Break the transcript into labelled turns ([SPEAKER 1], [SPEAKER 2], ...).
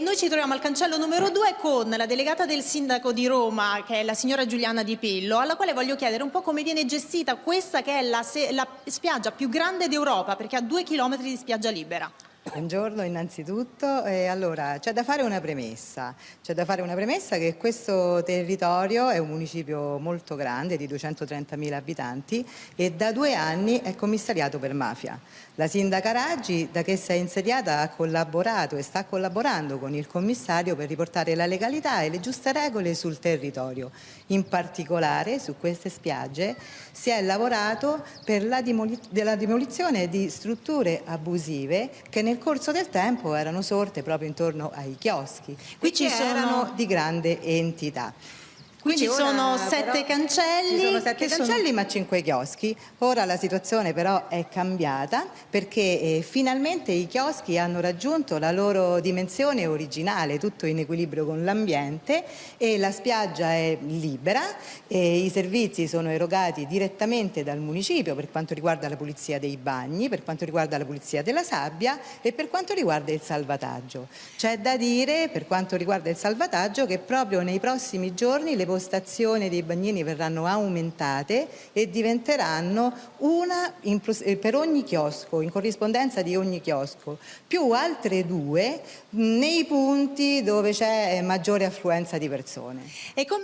[SPEAKER 1] Noi ci troviamo al cancello numero 2 con la delegata del sindaco di Roma, che è la signora Giuliana Di Pillo, alla quale voglio chiedere un po' come viene gestita questa che è la, la spiaggia più grande d'Europa, perché ha due chilometri di spiaggia libera.
[SPEAKER 2] Buongiorno innanzitutto, eh, allora c'è da fare una premessa, c'è da fare una premessa che questo territorio è un municipio molto grande di 230.000 abitanti e da due anni è commissariato per mafia. La sindaca Raggi da che si è insediata ha collaborato e sta collaborando con il commissario per riportare la legalità e le giuste regole sul territorio. In particolare su queste spiagge si è lavorato per la, demolizione di strutture abusive che nel nel corso del tempo erano sorte proprio intorno ai chioschi, qui ci sono di grande entità.
[SPEAKER 1] Qui ci sono sette cancelli.
[SPEAKER 2] Ci sono sette cancelli sono... ma cinque chioschi. Ora la situazione però è cambiata perché eh, finalmente i chioschi hanno raggiunto la loro dimensione originale, tutto in equilibrio con l'ambiente e la spiaggia è libera e i servizi sono erogati direttamente dal municipio per quanto riguarda la pulizia dei bagni, per quanto riguarda la pulizia della sabbia e per quanto riguarda il salvataggio. C'è da dire per quanto riguarda il salvataggio che proprio nei prossimi giorni le postazioni dei bagnini verranno aumentate e diventeranno una in, eh, per ogni chiosco, in corrispondenza di ogni chiosco, più altre due nei punti dove c'è maggiore affluenza di persone.